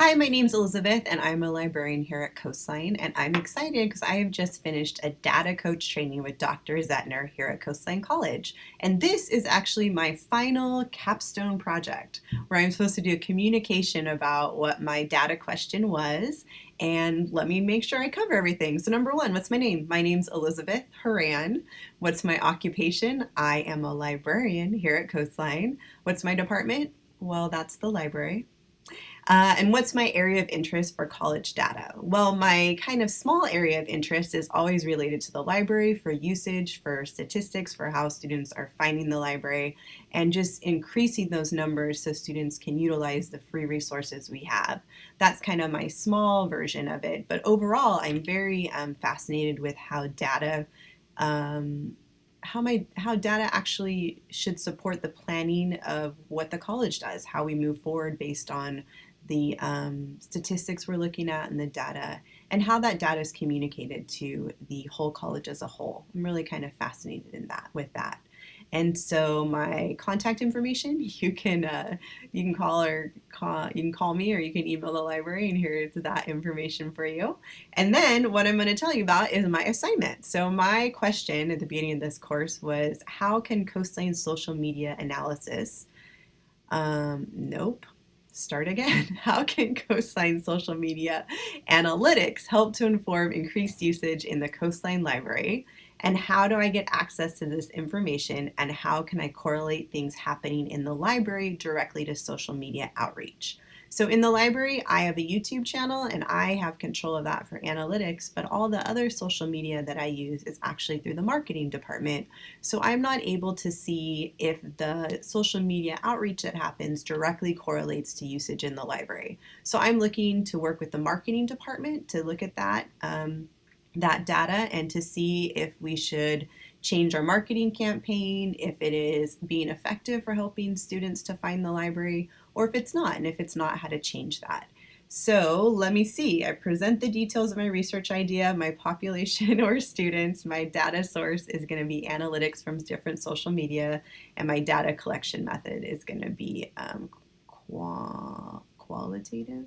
Hi, my name's Elizabeth and I'm a librarian here at Coastline and I'm excited because I have just finished a data coach training with Dr. Zettner here at Coastline College. And this is actually my final capstone project where I'm supposed to do a communication about what my data question was and let me make sure I cover everything. So number one, what's my name? My name's Elizabeth Horan. What's my occupation? I am a librarian here at Coastline. What's my department? Well, that's the library. Uh, and what's my area of interest for college data? Well, my kind of small area of interest is always related to the library for usage, for statistics, for how students are finding the library, and just increasing those numbers so students can utilize the free resources we have. That's kind of my small version of it. But overall, I'm very um, fascinated with how data um, how my how data actually should support the planning of what the college does, how we move forward based on the um, statistics we're looking at and the data and how that data is communicated to the whole college as a whole. I'm really kind of fascinated in that with that. And so my contact information, you can uh, you can call or call you can call me or you can email the library and here's that information for you. And then what I'm going to tell you about is my assignment. So my question at the beginning of this course was how can Coastline social media analysis um, nope start again. How can Coastline social media analytics help to inform increased usage in the Coastline library? And how do I get access to this information and how can I correlate things happening in the library directly to social media outreach? So in the library, I have a YouTube channel and I have control of that for analytics, but all the other social media that I use is actually through the marketing department. So I'm not able to see if the social media outreach that happens directly correlates to usage in the library. So I'm looking to work with the marketing department to look at that, um, that data and to see if we should change our marketing campaign, if it is being effective for helping students to find the library, or if it's not, and if it's not, how to change that. So let me see, I present the details of my research idea, my population or students, my data source is gonna be analytics from different social media, and my data collection method is gonna be um, qua qualitative?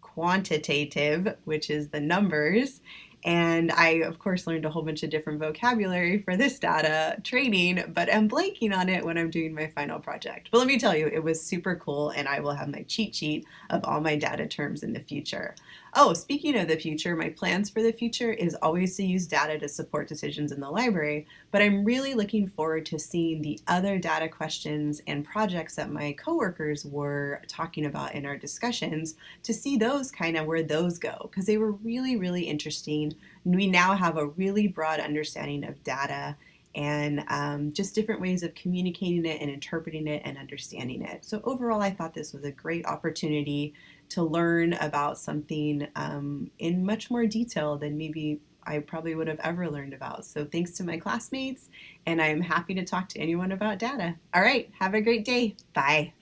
Quantitative, which is the numbers, and I, of course, learned a whole bunch of different vocabulary for this data training, but I'm blanking on it when I'm doing my final project. But let me tell you, it was super cool, and I will have my cheat sheet of all my data terms in the future. Oh, speaking of the future, my plans for the future is always to use data to support decisions in the library, but I'm really looking forward to seeing the other data questions and projects that my coworkers were talking about in our discussions to see those kind of where those go, because they were really, really interesting we now have a really broad understanding of data and um, just different ways of communicating it and interpreting it and understanding it. So overall, I thought this was a great opportunity to learn about something um, in much more detail than maybe I probably would have ever learned about. So thanks to my classmates, and I'm happy to talk to anyone about data. All right, have a great day. Bye.